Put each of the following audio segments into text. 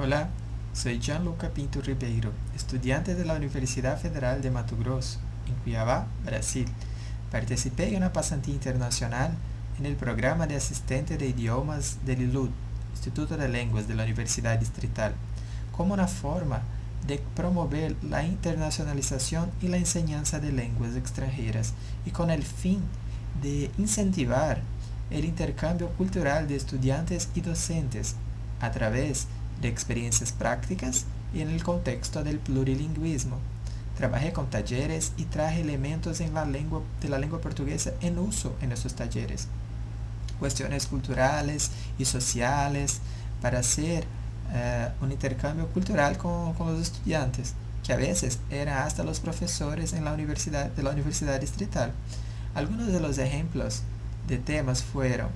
Hola, soy Gianluca Pinto Ribeiro, estudiante de la Universidad Federal de Mato Grosso, en Cuiabá, Brasil. Participé en una pasantía internacional en el programa de asistente de idiomas del ILUD, Instituto de Lenguas de la Universidad Distrital, como una forma de promover la internacionalización y la enseñanza de lenguas extranjeras y con el fin de incentivar el intercambio cultural de estudiantes y docentes a través de experiencias prácticas y en el contexto del plurilingüismo. Trabajé con talleres y traje elementos de la lengua portuguesa en uso en esos talleres. Cuestiones culturales y sociales para hacer uh, un intercambio cultural con, con, los estudiantes, que a veces eran hasta los profesores en la universidad, de la universidad distrital. Algunos de los ejemplos de temas fueron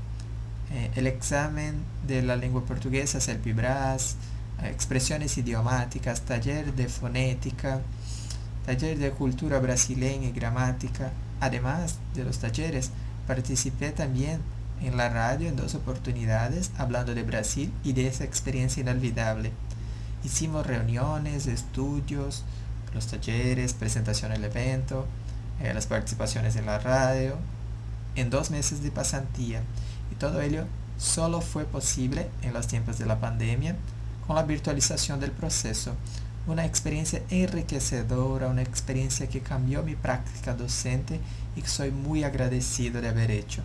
eh, el examen de la lengua portuguesa, Selpibras, eh, expresiones idiomáticas, taller de fonética, taller de cultura brasileña y gramática. Además de los talleres, participé también en la radio en dos oportunidades hablando de Brasil y de esa experiencia inolvidable. Hicimos reuniones, estudios, los talleres, presentación del evento, eh, las participaciones en la radio, en dos meses de pasantía. Y todo ello solo fue posible en los tiempos de la pandemia con la virtualización del proceso. Una experiencia enriquecedora, una experiencia que cambió mi práctica docente y que soy muy agradecido de haber hecho.